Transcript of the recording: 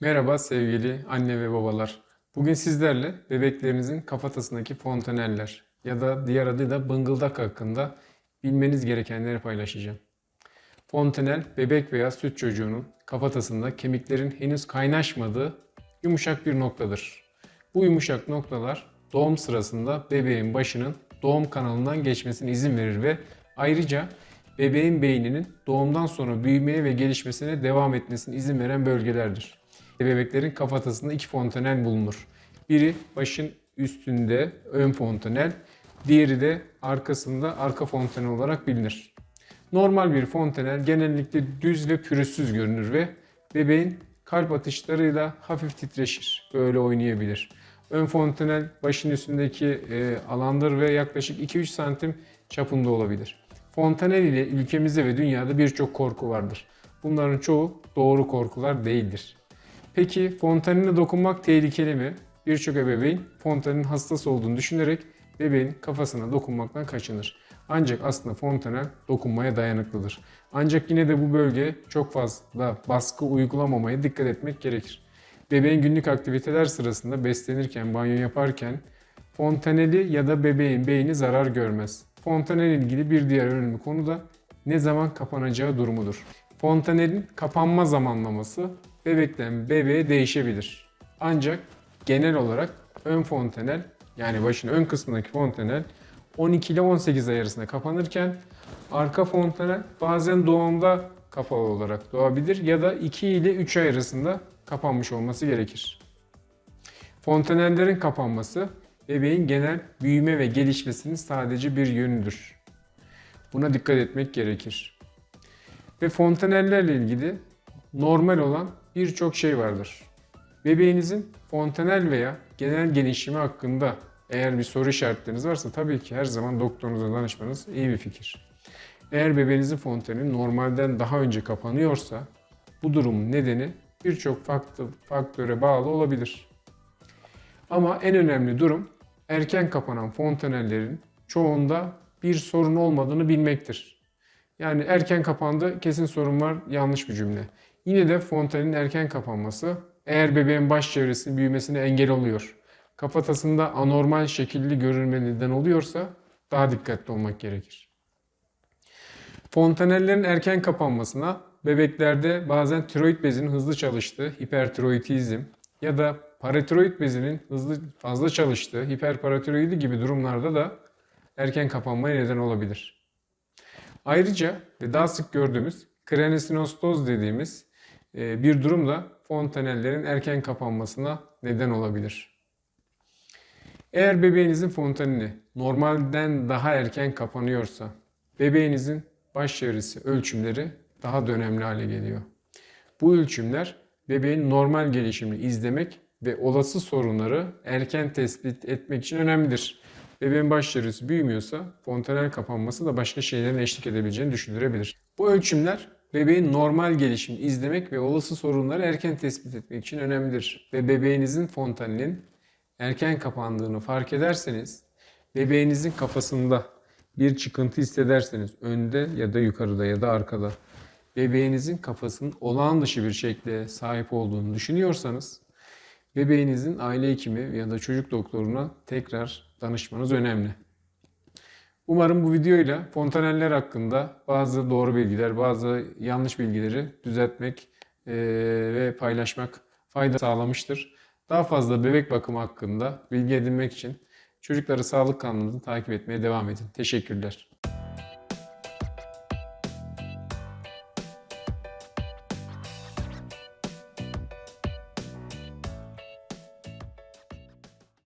Merhaba sevgili anne ve babalar. Bugün sizlerle bebeklerinizin kafatasındaki fontaneller ya da diğer adıyla bıngıldak hakkında bilmeniz gerekenleri paylaşacağım. Fontanel, bebek veya süt çocuğunun kafatasında kemiklerin henüz kaynaşmadığı yumuşak bir noktadır. Bu yumuşak noktalar doğum sırasında bebeğin başının doğum kanalından geçmesine izin verir ve ayrıca bebeğin beyninin doğumdan sonra büyümeye ve gelişmesine devam etmesine izin veren bölgelerdir. Bebeklerin kafatasında iki fontanel bulunur. Biri başın üstünde ön fontanel, diğeri de arkasında arka fontanel olarak bilinir. Normal bir fontanel genellikle düz ve pürüzsüz görünür ve bebeğin kalp atışlarıyla hafif titreşir. Böyle oynayabilir. Ön fontanel başın üstündeki e, alandır ve yaklaşık 2-3 santim çapında olabilir. Fontanel ile ülkemizde ve dünyada birçok korku vardır. Bunların çoğu doğru korkular değildir. Peki fontanine dokunmak tehlikeli mi? Birçok ebeveyn fontanenin hastası olduğunu düşünerek bebeğin kafasına dokunmaktan kaçınır. Ancak aslında fontanel dokunmaya dayanıklıdır. Ancak yine de bu bölge çok fazla baskı uygulamamaya dikkat etmek gerekir. Bebeğin günlük aktiviteler sırasında beslenirken, banyo yaparken fontaneli ya da bebeğin beyni zarar görmez. Fontanel ilgili bir diğer önemli konu da ne zaman kapanacağı durumudur. Fontanelin kapanma zamanlaması bebekten bebeğe değişebilir. Ancak genel olarak ön fontanel yani başın ön kısmındaki fontanel 12 ile 18 ay arasında kapanırken arka fontanel bazen doğumda kapalı olarak doğabilir ya da 2 ile 3 ay arasında kapanmış olması gerekir. Fontanellerin kapanması bebeğin genel büyüme ve gelişmesinin sadece bir yönüdür. Buna dikkat etmek gerekir. Ve fontanellerle ilgili normal olan birçok şey vardır. Bebeğinizin fontanel veya genel gelişimi hakkında eğer bir soru işaretleriniz varsa tabii ki her zaman doktorunuza danışmanız iyi bir fikir. Eğer bebeğinizin fontaneli normalden daha önce kapanıyorsa bu durumun nedeni birçok faktöre bağlı olabilir. Ama en önemli durum erken kapanan fontanellerin çoğunda bir sorun olmadığını bilmektir. Yani erken kapandı kesin sorun var yanlış bir cümle. Yine de fontanelin erken kapanması eğer bebeğin baş çevresinin büyümesine engel oluyor. Kafatasında anormal şekilli görünme neden oluyorsa daha dikkatli olmak gerekir. Fontanellerin erken kapanmasına bebeklerde bazen tiroid bezinin hızlı çalıştığı hipertiroidizm ya da paratiroid bezinin hızlı fazla çalıştığı hiperparatiroidi gibi durumlarda da erken kapanmaya neden olabilir. Ayrıca ve daha sık gördüğümüz kraniosynostoz dediğimiz bir durum da fontanellerin erken kapanmasına neden olabilir. Eğer bebeğinizin fontaneli normalden daha erken kapanıyorsa bebeğinizin baş çevresi ölçümleri daha da önemli hale geliyor. Bu ölçümler bebeğin normal gelişimini izlemek ve olası sorunları erken tespit etmek için önemlidir. Bebeğin baş çevresi büyümüyorsa fontanel kapanması da başka şeylerin eşlik edebileceğini düşündürebilir. Bu ölçümler bebeğin normal gelişimini izlemek ve olası sorunları erken tespit etmek için önemlidir. Ve bebeğinizin fontanelin erken kapandığını fark ederseniz bebeğinizin kafasında bir çıkıntı hissederseniz önde ya da yukarıda ya da arkada bebeğinizin kafasının olağan dışı bir şekle sahip olduğunu düşünüyorsanız bebeğinizin aile hekimi ya da çocuk doktoruna tekrar danışmanız önemli. Umarım bu videoyla fontaneller hakkında bazı doğru bilgiler, bazı yanlış bilgileri düzeltmek ve paylaşmak fayda sağlamıştır. Daha fazla bebek bakımı hakkında bilgi edinmek için Çocukları Sağlık kanalımızı takip etmeye devam edin. Teşekkürler.